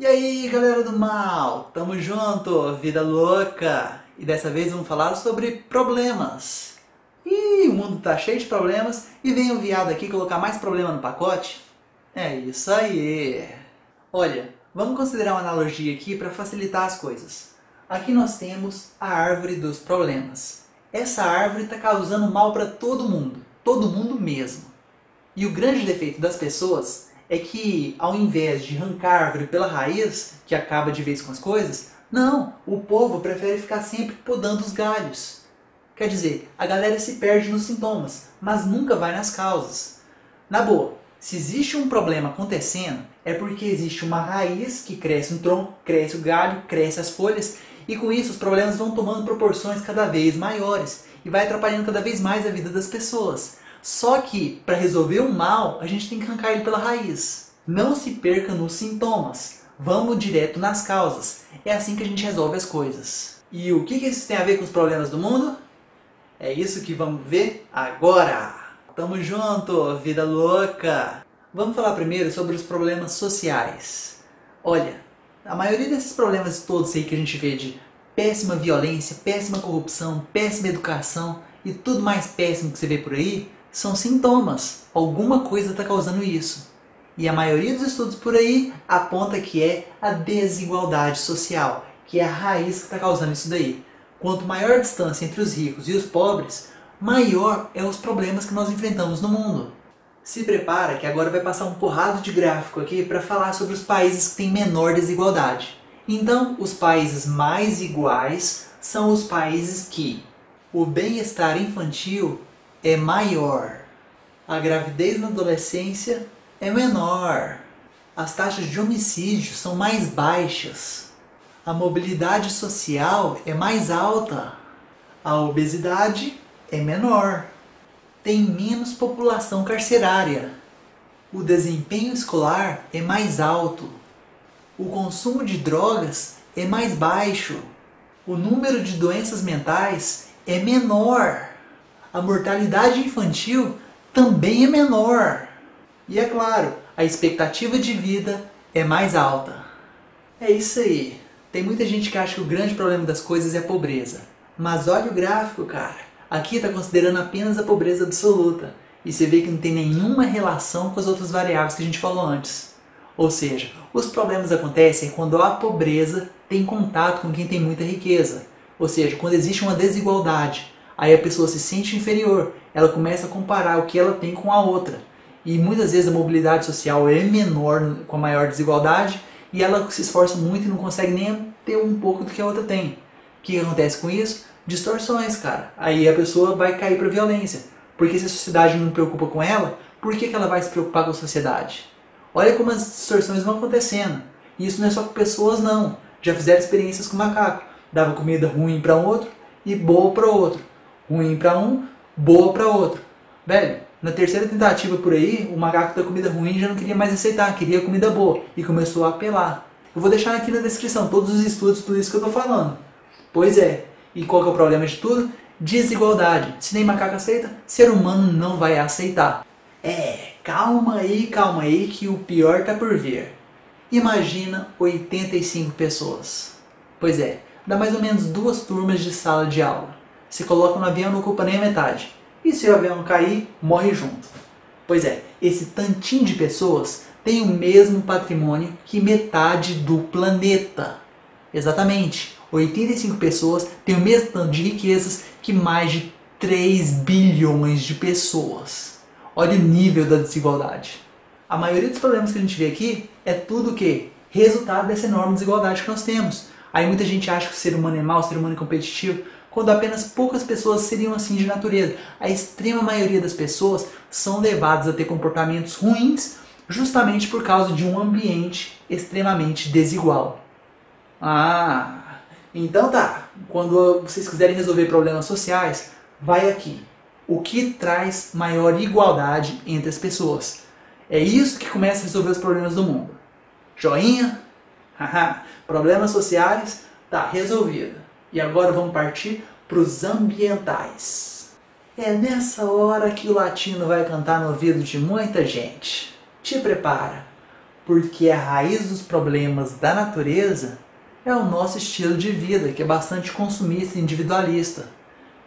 E aí, galera do mal, tamo junto, vida louca! E dessa vez vamos falar sobre problemas. Ih, o mundo tá cheio de problemas e vem o viado aqui colocar mais problema no pacote? É isso aí! Olha, vamos considerar uma analogia aqui para facilitar as coisas. Aqui nós temos a árvore dos problemas. Essa árvore está causando mal para todo mundo, todo mundo mesmo. E o grande defeito das pessoas é que ao invés de arrancar a árvore pela raiz, que acaba de vez com as coisas, não, o povo prefere ficar sempre podando os galhos. Quer dizer, a galera se perde nos sintomas, mas nunca vai nas causas. Na boa, se existe um problema acontecendo, é porque existe uma raiz que cresce um tronco, cresce o galho, cresce as folhas, e com isso os problemas vão tomando proporções cada vez maiores e vai atrapalhando cada vez mais a vida das pessoas. Só que, para resolver o mal, a gente tem que arrancar ele pela raiz. Não se perca nos sintomas. Vamos direto nas causas. É assim que a gente resolve as coisas. E o que isso tem a ver com os problemas do mundo? É isso que vamos ver agora. Tamo junto, vida louca! Vamos falar primeiro sobre os problemas sociais. Olha, a maioria desses problemas todos aí que a gente vê de péssima violência, péssima corrupção, péssima educação e tudo mais péssimo que você vê por aí, são sintomas. Alguma coisa está causando isso. E a maioria dos estudos por aí aponta que é a desigualdade social, que é a raiz que está causando isso daí. Quanto maior a distância entre os ricos e os pobres, maior é os problemas que nós enfrentamos no mundo. Se prepara que agora vai passar um porrado de gráfico aqui para falar sobre os países que têm menor desigualdade. Então, os países mais iguais são os países que o bem-estar infantil é maior. A gravidez na adolescência é menor. As taxas de homicídio são mais baixas. A mobilidade social é mais alta. A obesidade é menor. Tem menos população carcerária. O desempenho escolar é mais alto. O consumo de drogas é mais baixo. O número de doenças mentais é menor a mortalidade infantil também é menor. E é claro, a expectativa de vida é mais alta. É isso aí. Tem muita gente que acha que o grande problema das coisas é a pobreza. Mas olha o gráfico, cara. Aqui está considerando apenas a pobreza absoluta. E você vê que não tem nenhuma relação com as outras variáveis que a gente falou antes. Ou seja, os problemas acontecem quando a pobreza tem contato com quem tem muita riqueza. Ou seja, quando existe uma desigualdade aí a pessoa se sente inferior, ela começa a comparar o que ela tem com a outra. E muitas vezes a mobilidade social é menor com a maior desigualdade e ela se esforça muito e não consegue nem ter um pouco do que a outra tem. O que acontece com isso? Distorções, cara. Aí a pessoa vai cair para violência. Porque se a sociedade não preocupa com ela, por que, que ela vai se preocupar com a sociedade? Olha como as distorções vão acontecendo. E isso não é só com pessoas, não. Já fizeram experiências com macaco. Dava comida ruim para um outro e boa para outro ruim para um, boa para outro. Velho, na terceira tentativa por aí, o macaco da comida ruim já não queria mais aceitar, queria comida boa e começou a apelar. Eu vou deixar aqui na descrição todos os estudos, tudo isso que eu tô falando. Pois é, e qual que é o problema de tudo? Desigualdade. Se nem macaco aceita, ser humano não vai aceitar. É, calma aí, calma aí que o pior tá por vir. Imagina 85 pessoas. Pois é, dá mais ou menos duas turmas de sala de aula. Se coloca no avião não ocupa nem a metade. E se o avião cair, morre junto. Pois é, esse tantinho de pessoas tem o mesmo patrimônio que metade do planeta. Exatamente. 85 pessoas têm o mesmo tanto de riquezas que mais de 3 bilhões de pessoas. Olha o nível da desigualdade. A maioria dos problemas que a gente vê aqui é tudo o que? Resultado dessa enorme desigualdade que nós temos. Aí muita gente acha que o ser humano é mau, o ser humano é competitivo quando apenas poucas pessoas seriam assim de natureza. A extrema maioria das pessoas são levadas a ter comportamentos ruins justamente por causa de um ambiente extremamente desigual. Ah, então tá. Quando vocês quiserem resolver problemas sociais, vai aqui. O que traz maior igualdade entre as pessoas? É isso que começa a resolver os problemas do mundo. Joinha? Haha, problemas sociais? Tá resolvido. E agora vamos partir para os ambientais. É nessa hora que o latino vai cantar no ouvido de muita gente. Te prepara, Porque a raiz dos problemas da natureza é o nosso estilo de vida, que é bastante consumista e individualista.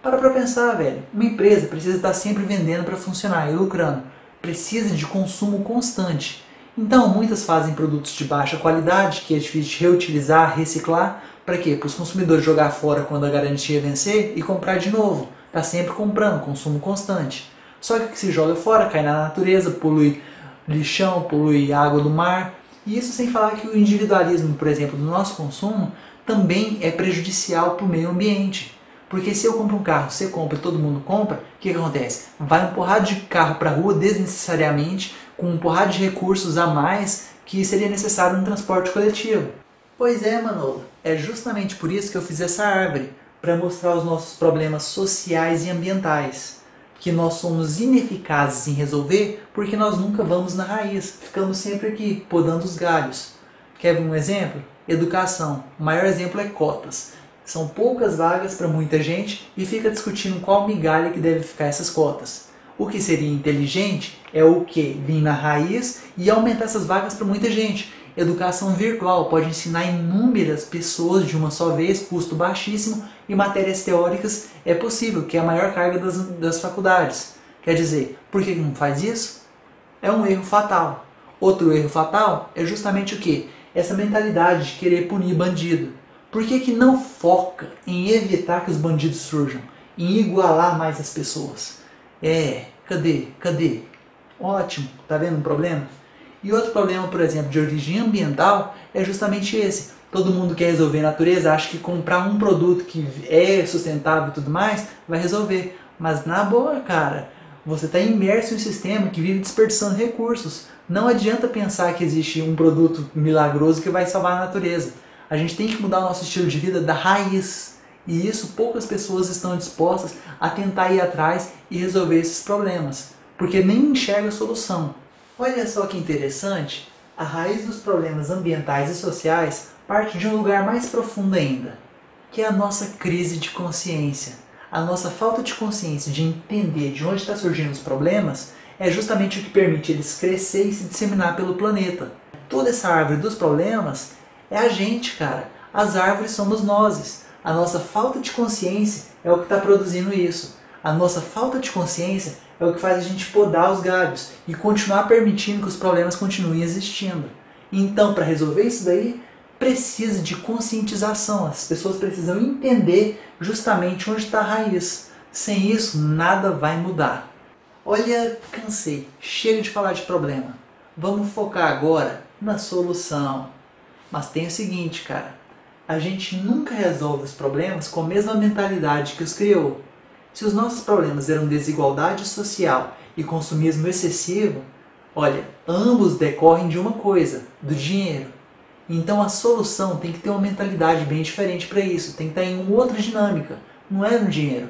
Para para pensar, velho. Uma empresa precisa estar sempre vendendo para funcionar e lucrando. Precisa de consumo constante. Então, muitas fazem produtos de baixa qualidade, que é difícil de reutilizar, reciclar. Para quê? Para os consumidores jogar fora quando a garantia vencer e comprar de novo. Está sempre comprando, consumo constante. Só que o que se joga fora cai na natureza, polui lixão, polui água do mar. E isso sem falar que o individualismo, por exemplo, do nosso consumo também é prejudicial para o meio ambiente. Porque se eu compro um carro, você compra todo mundo compra, o que, que acontece? Vai um porrada de carro para a rua desnecessariamente, com um porrada de recursos a mais que seria necessário no transporte coletivo. Pois é, Manolo, é justamente por isso que eu fiz essa árvore, para mostrar os nossos problemas sociais e ambientais, que nós somos ineficazes em resolver porque nós nunca vamos na raiz, ficamos sempre aqui, podando os galhos. Quer ver um exemplo? Educação. O maior exemplo é cotas. São poucas vagas para muita gente e fica discutindo qual migalha que deve ficar essas cotas. O que seria inteligente é o que? Vir na raiz e aumentar essas vagas para muita gente. Educação virtual pode ensinar inúmeras pessoas de uma só vez, custo baixíssimo, e matérias teóricas é possível, que é a maior carga das, das faculdades. Quer dizer, por que não faz isso? É um erro fatal. Outro erro fatal é justamente o que? Essa mentalidade de querer punir bandido. Por que, que não foca em evitar que os bandidos surjam? Em igualar mais as pessoas? É, cadê? Cadê? Ótimo, tá vendo um problema? E outro problema, por exemplo, de origem ambiental é justamente esse. Todo mundo quer resolver a natureza, acha que comprar um produto que é sustentável e tudo mais vai resolver. Mas na boa, cara, você está imerso em um sistema que vive desperdiçando recursos. Não adianta pensar que existe um produto milagroso que vai salvar a natureza. A gente tem que mudar o nosso estilo de vida da raiz. E isso poucas pessoas estão dispostas a tentar ir atrás e resolver esses problemas, porque nem enxerga a solução. Olha só que interessante, a raiz dos problemas ambientais e sociais parte de um lugar mais profundo ainda, que é a nossa crise de consciência. A nossa falta de consciência de entender de onde estão surgindo os problemas é justamente o que permite eles crescer e se disseminar pelo planeta. Toda essa árvore dos problemas é a gente, cara. As árvores somos nós. A nossa falta de consciência é o que está produzindo isso. A nossa falta de consciência é o que faz a gente podar os galhos e continuar permitindo que os problemas continuem existindo. Então, para resolver isso daí, precisa de conscientização. As pessoas precisam entender justamente onde está a raiz. Sem isso, nada vai mudar. Olha, cansei. Chega de falar de problema. Vamos focar agora na solução. Mas tem o seguinte, cara, a gente nunca resolve os problemas com a mesma mentalidade que os criou. Se os nossos problemas eram desigualdade social e consumismo excessivo, olha, ambos decorrem de uma coisa, do dinheiro. Então a solução tem que ter uma mentalidade bem diferente para isso, tem que estar em uma outra dinâmica, não é no dinheiro,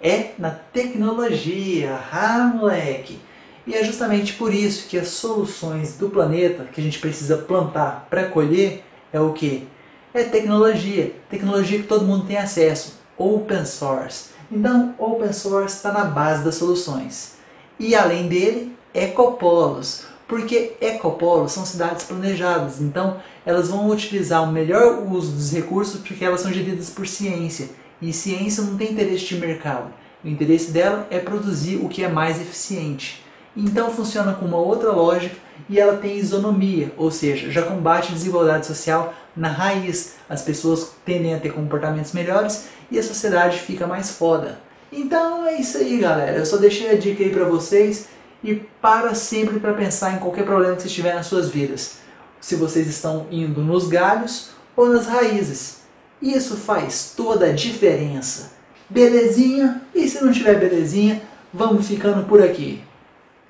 é na tecnologia, ah moleque! E é justamente por isso que as soluções do planeta que a gente precisa plantar para colher é o que? É tecnologia. Tecnologia que todo mundo tem acesso. Open source. Então, open source está na base das soluções. E além dele, ecopolos. Porque ecopolos são cidades planejadas. Então, elas vão utilizar o melhor uso dos recursos porque elas são geridas por ciência. E ciência não tem interesse de mercado. O interesse dela é produzir o que é mais eficiente. Então funciona com uma outra lógica e ela tem isonomia, ou seja, já combate a desigualdade social na raiz. As pessoas tendem a ter comportamentos melhores e a sociedade fica mais foda. Então é isso aí, galera. Eu só deixei a dica aí para vocês e para sempre para pensar em qualquer problema que vocês tiverem nas suas vidas. Se vocês estão indo nos galhos ou nas raízes. Isso faz toda a diferença. Belezinha? E se não tiver belezinha, vamos ficando por aqui.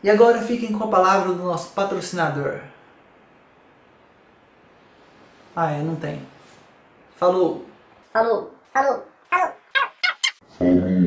E agora fiquem com a palavra do nosso patrocinador. Ah, é, não tem. Falou. Falou. Falou. Falou. Falou.